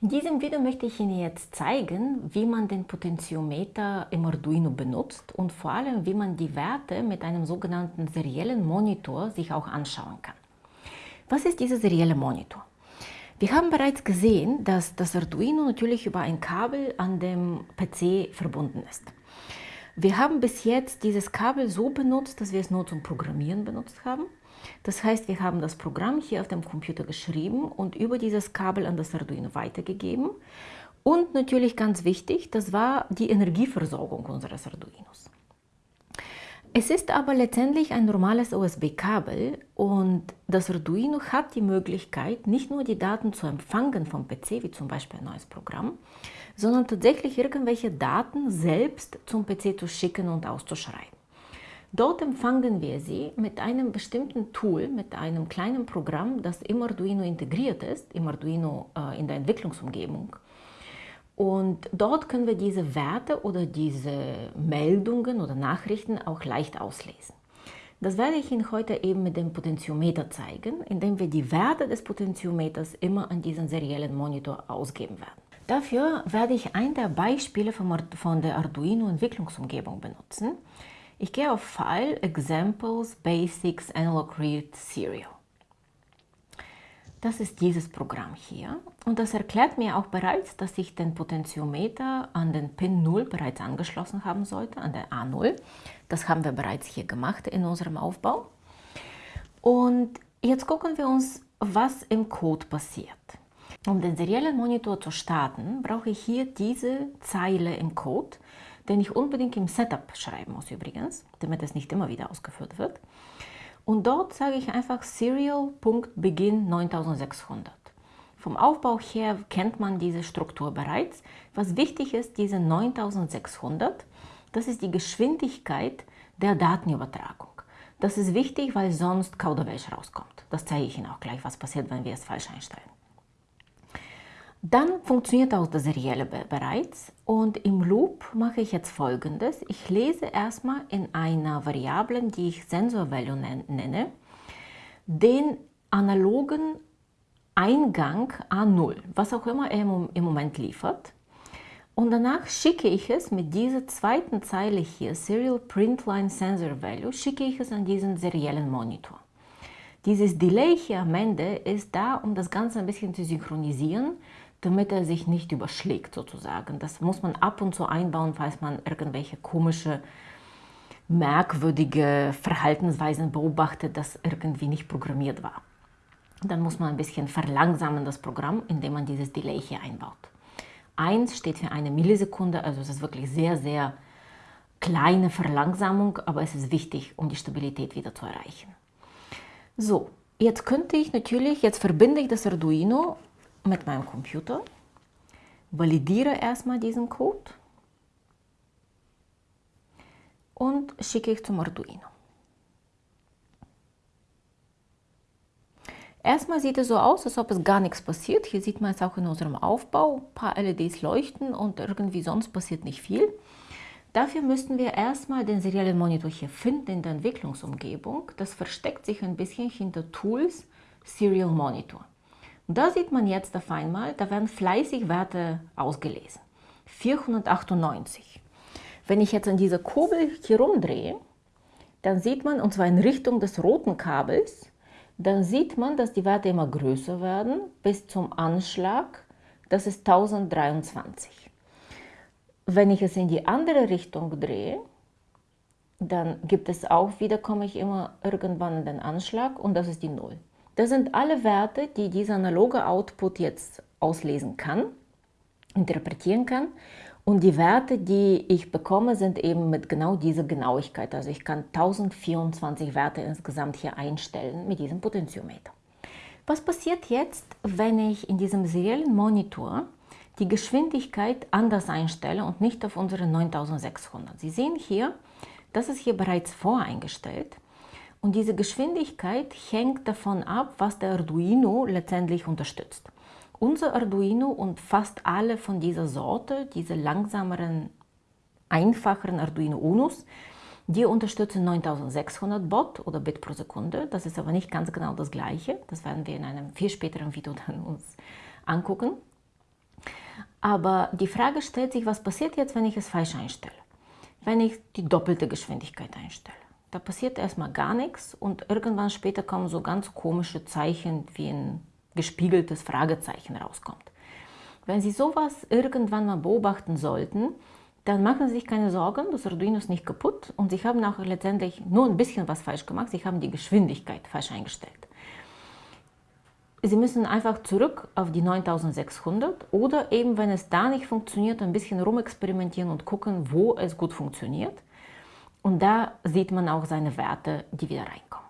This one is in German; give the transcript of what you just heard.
In diesem Video möchte ich Ihnen jetzt zeigen, wie man den Potentiometer im Arduino benutzt und vor allem, wie man die Werte mit einem sogenannten seriellen Monitor sich auch anschauen kann. Was ist dieser serielle Monitor? Wir haben bereits gesehen, dass das Arduino natürlich über ein Kabel an dem PC verbunden ist. Wir haben bis jetzt dieses Kabel so benutzt, dass wir es nur zum Programmieren benutzt haben. Das heißt, wir haben das Programm hier auf dem Computer geschrieben und über dieses Kabel an das Arduino weitergegeben. Und natürlich ganz wichtig, das war die Energieversorgung unseres Arduinos. Es ist aber letztendlich ein normales USB-Kabel und das Arduino hat die Möglichkeit, nicht nur die Daten zu empfangen vom PC, wie zum Beispiel ein neues Programm, sondern tatsächlich irgendwelche Daten selbst zum PC zu schicken und auszuschreiben. Dort empfangen wir sie mit einem bestimmten Tool, mit einem kleinen Programm, das im Arduino integriert ist, im Arduino äh, in der Entwicklungsumgebung. Und dort können wir diese Werte oder diese Meldungen oder Nachrichten auch leicht auslesen. Das werde ich Ihnen heute eben mit dem Potentiometer zeigen, indem wir die Werte des Potentiometers immer an diesen seriellen Monitor ausgeben werden. Dafür werde ich ein der Beispiele von der Arduino Entwicklungsumgebung benutzen. Ich gehe auf File, Examples, Basics, Analog Read, Serial. Das ist dieses Programm hier und das erklärt mir auch bereits, dass ich den Potentiometer an den Pin 0 bereits angeschlossen haben sollte, an der A0. Das haben wir bereits hier gemacht in unserem Aufbau. Und jetzt gucken wir uns, was im Code passiert. Um den seriellen Monitor zu starten, brauche ich hier diese Zeile im Code den ich unbedingt im Setup schreiben muss übrigens, damit es nicht immer wieder ausgeführt wird. Und dort sage ich einfach Serial.begin 9600. Vom Aufbau her kennt man diese Struktur bereits. Was wichtig ist, diese 9600, das ist die Geschwindigkeit der Datenübertragung. Das ist wichtig, weil sonst Kauderwelsch rauskommt. Das zeige ich Ihnen auch gleich, was passiert, wenn wir es falsch einstellen. Dann funktioniert auch das Serielle bereits und im Loop mache ich jetzt folgendes. Ich lese erstmal in einer Variable, die ich Sensor-Value nenne, den analogen Eingang A0, was auch immer er im Moment liefert. Und danach schicke ich es mit dieser zweiten Zeile hier, Serial Print Line Sensor Value, schicke ich es an diesen seriellen Monitor. Dieses Delay hier am Ende ist da, um das Ganze ein bisschen zu synchronisieren, damit er sich nicht überschlägt sozusagen. Das muss man ab und zu einbauen, falls man irgendwelche komische, merkwürdige Verhaltensweisen beobachtet, das irgendwie nicht programmiert war. Dann muss man ein bisschen verlangsamen das Programm, indem man dieses Delay hier einbaut. 1 steht für eine Millisekunde, also es ist wirklich sehr, sehr kleine Verlangsamung, aber es ist wichtig, um die Stabilität wieder zu erreichen. So, jetzt könnte ich natürlich, jetzt verbinde ich das Arduino mit meinem Computer, validiere erstmal diesen Code und schicke ich zum Arduino. Erstmal sieht es so aus, als ob es gar nichts passiert. Hier sieht man es auch in unserem Aufbau. Ein paar LEDs leuchten und irgendwie sonst passiert nicht viel. Dafür müssten wir erstmal den seriellen Monitor hier finden in der Entwicklungsumgebung. Das versteckt sich ein bisschen hinter Tools Serial Monitor. Und da sieht man jetzt auf einmal, da werden fleißig Werte ausgelesen. 498. Wenn ich jetzt an dieser Kurbel hier rumdrehe, dann sieht man, und zwar in Richtung des roten Kabels, dann sieht man, dass die Werte immer größer werden bis zum Anschlag, das ist 1023. Wenn ich es in die andere Richtung drehe, dann gibt es auch wieder, komme ich immer irgendwann in den Anschlag und das ist die 0. Das sind alle Werte, die dieser analoge Output jetzt auslesen kann, interpretieren kann. Und die Werte, die ich bekomme, sind eben mit genau dieser Genauigkeit. Also ich kann 1024 Werte insgesamt hier einstellen mit diesem Potentiometer. Was passiert jetzt, wenn ich in diesem seriellen Monitor die Geschwindigkeit anders einstelle und nicht auf unsere 9600? Sie sehen hier, das ist hier bereits voreingestellt. Und diese Geschwindigkeit hängt davon ab, was der Arduino letztendlich unterstützt. Unser Arduino und fast alle von dieser Sorte, diese langsameren, einfacheren Arduino Unos, die unterstützen 9600 Bot oder Bit pro Sekunde. Das ist aber nicht ganz genau das gleiche. Das werden wir in einem viel späteren Video dann uns angucken. Aber die Frage stellt sich, was passiert jetzt, wenn ich es falsch einstelle? Wenn ich die doppelte Geschwindigkeit einstelle. Da passiert erstmal gar nichts und irgendwann später kommen so ganz komische Zeichen, wie ein gespiegeltes Fragezeichen rauskommt. Wenn Sie sowas irgendwann mal beobachten sollten, dann machen Sie sich keine Sorgen, das Arduino ist nicht kaputt und Sie haben auch letztendlich nur ein bisschen was falsch gemacht, Sie haben die Geschwindigkeit falsch eingestellt. Sie müssen einfach zurück auf die 9600 oder eben, wenn es da nicht funktioniert, ein bisschen rumexperimentieren und gucken, wo es gut funktioniert. Und da sieht man auch seine Werte, die wieder reinkommen.